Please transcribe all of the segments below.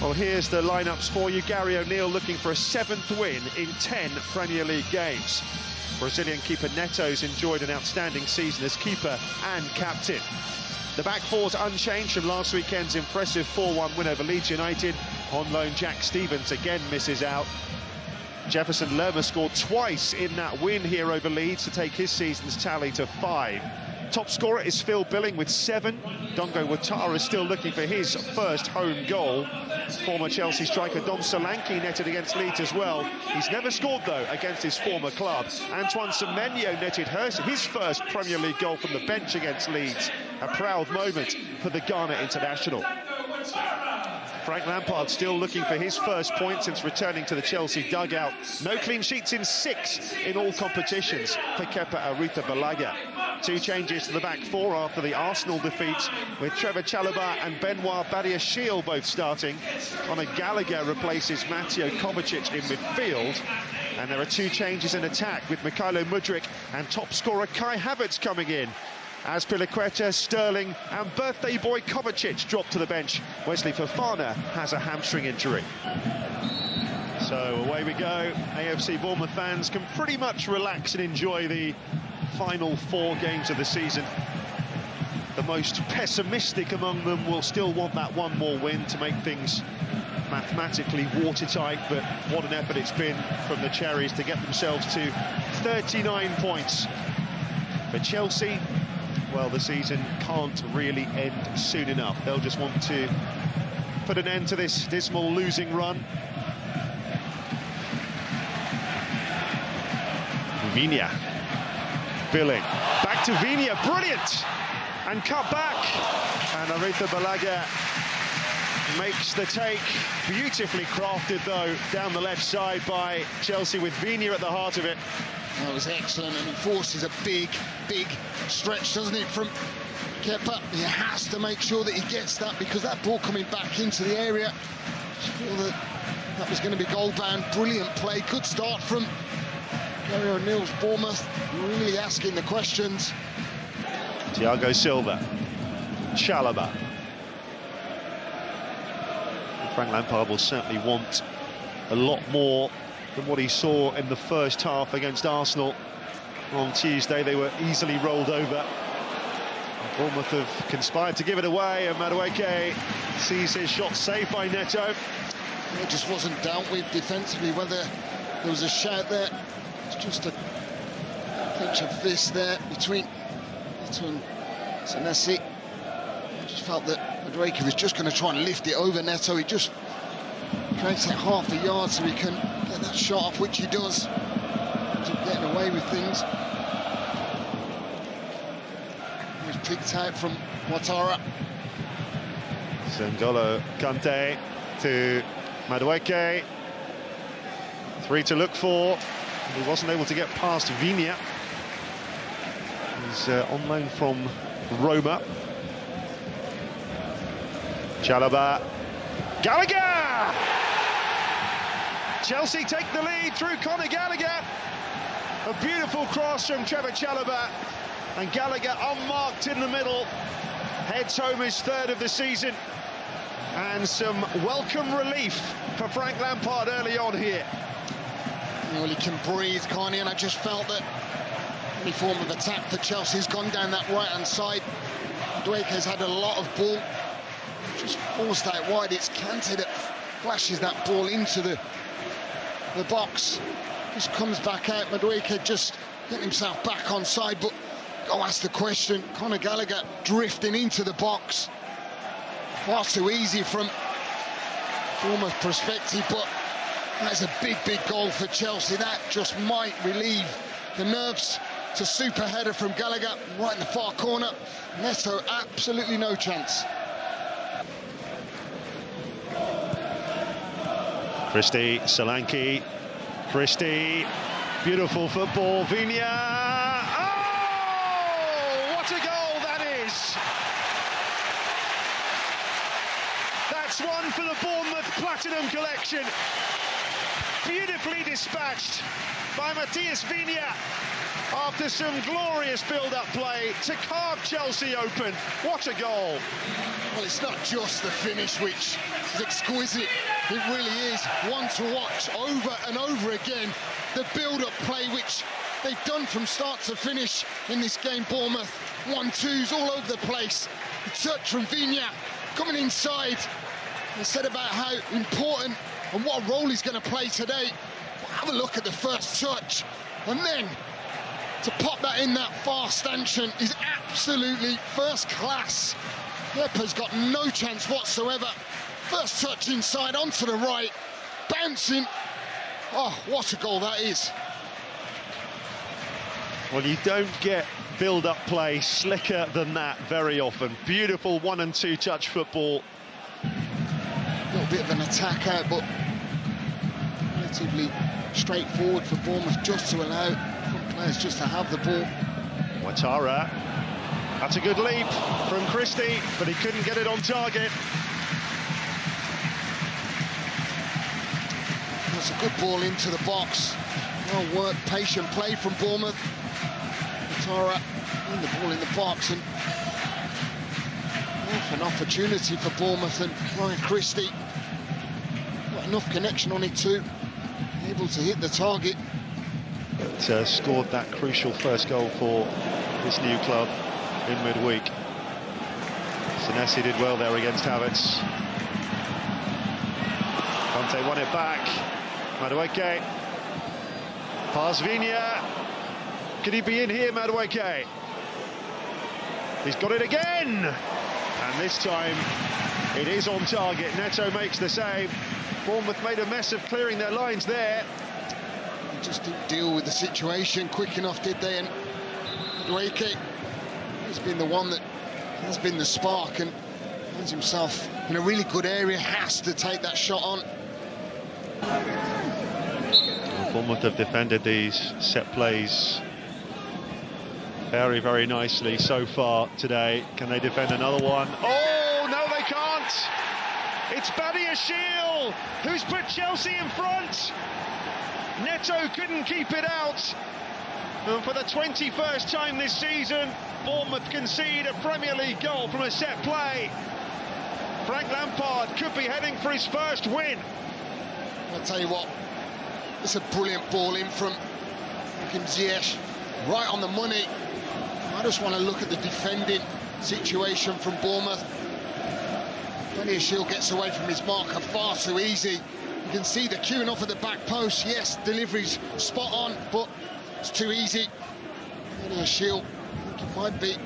Well, here's the lineups for you. Gary O'Neill looking for a seventh win in 10 Premier League games. Brazilian keeper Neto's enjoyed an outstanding season as keeper and captain. The back four's unchanged from last weekend's impressive 4-1 win over Leeds United. On loan, Jack Stephens again misses out. Jefferson Lerma scored twice in that win here over Leeds to take his season's tally to five. Top scorer is Phil Billing with seven. Dango Ouattara is still looking for his first home goal. Former Chelsea striker Dom Solanke netted against Leeds as well. He's never scored, though, against his former club. Antoine Semenyo netted his first Premier League goal from the bench against Leeds. A proud moment for the Ghana international. Frank Lampard still looking for his first point since returning to the Chelsea dugout. No clean sheets in six in all competitions for Kepa Arrizabalaga. Two changes to the back four after the Arsenal defeat, with Trevor Chalobah and Benoit Badiashile both starting. Conor Gallagher replaces Mateo Kovacic in midfield. And there are two changes in attack, with Mykhailo Mudryk and top scorer Kai Havertz coming in. Azpilicueta, Sterling and birthday boy Kovacic dropped to the bench. Wesley Fofana has a hamstring injury. So away we go. AFC Bournemouth fans can pretty much relax and enjoy the final four games of the season. The most pessimistic among them will still want that one more win to make things mathematically watertight, but what an effort it's been from the Cherries to get themselves to 39 points. For Chelsea, well, the season can't really end soon enough. They'll just want to put an end to this dismal losing run. Viña. Billing. Back to Viña. Brilliant! And cut back. And Arrizabalaga makes the take. Beautifully crafted, though, down the left side by Chelsea with Viña at the heart of it. That was excellent, and forces a big, big stretch, doesn't it, from Kepa? He has to make sure that he gets that because that ball coming back into the area, that that was going to be goal bound. Brilliant play, good start from Gary O'Neill's Bournemouth, really asking the questions. Thiago Silva, Chalobah. Frank Lampard will certainly want a lot more than what he saw in the first half against Arsenal on Tuesday. They were easily rolled over. Bournemouth have conspired to give it away, and Madueke sees his shot saved by Neto. It just wasn't dealt with defensively, whether there was a shout there. It's just a pinch of fist there between Neto and Senesi. I just felt that Madueke was just going to try and lift it over Neto. He just creates it half a yard so he can get that shot off, which he does. getting away with things. He was picked out from Ouattara. N'Golo Kante to Madueke. Three to look for. He wasn't able to get past Viña. He's uh, on loan from Roma. Chalobah. Gallagher! Chelsea take the lead through Conor Gallagher. A beautiful cross from Trevor Chalobah. And Gallagher unmarked in the middle. Heads home his third of the season. And some welcome relief for Frank Lampard early on here. Well, he can breathe, can't? And I just felt that any form of attack for Chelsea's gone down that right-hand side. has had a lot of ball. Just forced that wide. It's Kante that flashes that ball into the the box. Just comes back out. Madueke just getting himself back on side, but go ask the question. Conor Gallagher drifting into the box. Far too easy from Bournemouth perspective, but that's a big, big goal for Chelsea. That just might relieve the nerves. It's a super header from Gallagher, right in the far corner. Neto, absolutely no chance. Christie, Solanke, Christie, beautiful football, Viña. Oh, what a goal that is! That's one for the Bournemouth Platinum Collection. Beautifully dispatched by Matías Viña after some glorious build-up play to carve Chelsea open. What a goal. Well, it's not just the finish, which is exquisite. It really is one to watch over and over again. The build-up play, which they've done from start to finish in this game, Bournemouth. One-twos all over the place. The touch from Viña coming inside. They said about how important and what role he's going to play today. Have a look at the first touch. And then to pop that in that far stanchion is absolutely first class. Kepa's got no chance whatsoever. First touch inside onto the right, bouncing. Oh, what a goal that is. Well, you don't get build-up play slicker than that very often. Beautiful one and two touch football. Bit of an attack out, but relatively straightforward for Bournemouth just to allow players just to have the ball. Ouattara. That's a good leap from Christie, but he couldn't get it on target. That's a good ball into the box. Well worked, patient play from Bournemouth. Ouattara and the ball in the box and an opportunity for Bournemouth and Ryan Christie enough connection on it too, able to hit the target. But, uh, scored that crucial first goal for this new club in midweek. Senesi did well there against Havertz. Kante won it back. Madueke. Viña. Could he be in here, Madueke? He's got it again! And this time it is on target. Neto makes the save. Bournemouth made a mess of clearing their lines there. They just didn't deal with the situation quick enough, did they? And Madueke has been the one that has been the spark and finds himself in a really good area, has to take that shot on. Bournemouth have defended these set plays very, very nicely so far today. Can they defend another one? Oh, no, they can't. It's Badiashile who's put Chelsea in front. Neto couldn't keep it out. And for the 21st time this season, Bournemouth concede a Premier League goal from a set play. Frank Lampard could be heading for his first win. I'll tell you what, it's a brilliant ball in from Kim Ziyech, right on the money. I just want to look at the defending situation from Bournemouth. Badiashile gets away from his marker far too easy. You can see the queuing off at the back post. Yes, delivery's spot on, but it's too easy. Badiashile, I think it might be.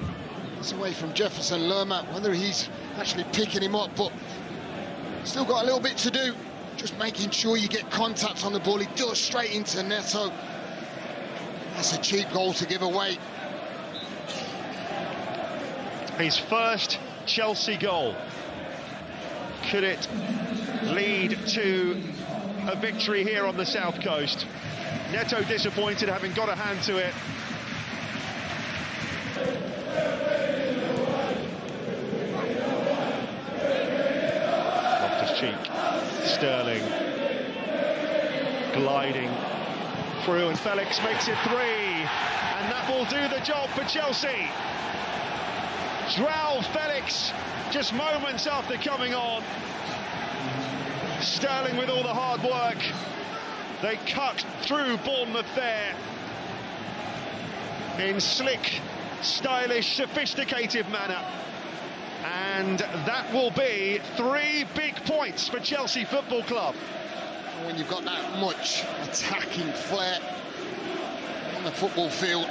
It's away from Jefferson Lerma, whether he's actually picking him up, but still got a little bit to do. Just making sure you get contact on the ball. He does straight into Neto. That's a cheap goal to give away. His first Chelsea goal. Could it lead to a victory here on the south coast? Neto disappointed having got a hand to it. Loftus Cheek, Sterling gliding through, and Felix makes it three, and that will do the job for Chelsea. Joao Felix, just moments after coming on. Sterling with all the hard work. They cut through Bournemouth there. In slick, stylish, sophisticated manner. And that will be three big points for Chelsea Football Club. When you've got that much attacking flair on the football field,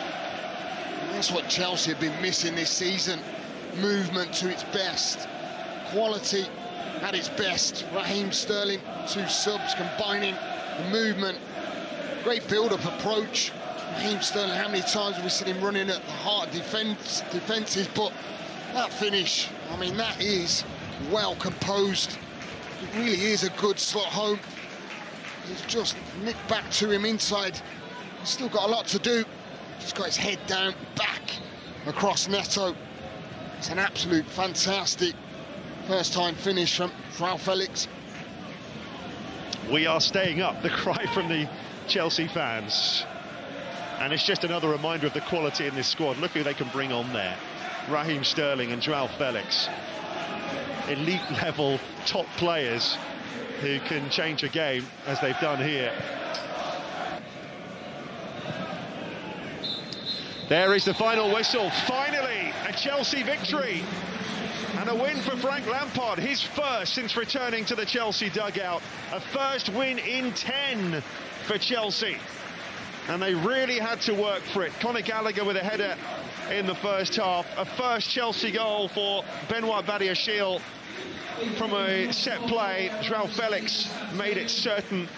that's what Chelsea have been missing this season movement to its best, quality at its best. Raheem Sterling, two subs combining the movement, great build-up approach. Raheem Sterling, how many times have we seen him running at the heart of defense, defences, but that finish, I mean, that is well composed. It really is a good slot home. He's just nicked back to him inside. He's still got a lot to do. He's got his head down, back across Neto. It's an absolute fantastic first time finish from Joao Felix. We are staying up, the cry from the Chelsea fans. And it's just another reminder of the quality in this squad. Look who they can bring on there. Raheem Sterling and Joao Felix. Elite level top players who can change a game as they've done here. There is the final whistle. Finally, a Chelsea victory. And a win for Frank Lampard, his first since returning to the Chelsea dugout. A first win in 10 for Chelsea. And they really had to work for it. Conor Gallagher with a header in the first half. A first Chelsea goal for Benoit Badiashile from a set play. Joao Felix made it certain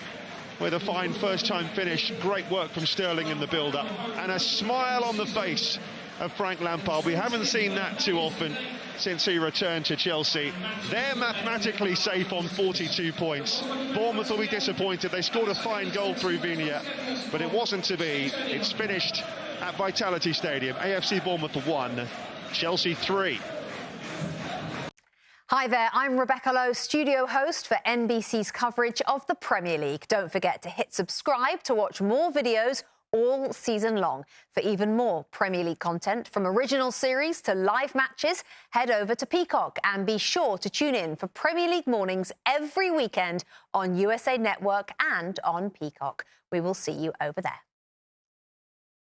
with a fine first-time finish. Great work from Sterling in the build-up. And a smile on the face of Frank Lampard. We haven't seen that too often since he returned to Chelsea. They're mathematically safe on 42 points. Bournemouth will be disappointed. They scored a fine goal through Viña, but it wasn't to be. It's finished at Vitality Stadium. AFC Bournemouth 1, Chelsea 3. Hi there, I'm Rebecca Lowe, studio host for NBC's coverage of the Premier League. Don't forget to hit subscribe to watch more videos all season long. For even more Premier League content, from original series to live matches, head over to Peacock and be sure to tune in for Premier League mornings every weekend on USA Network and on Peacock. We will see you over there.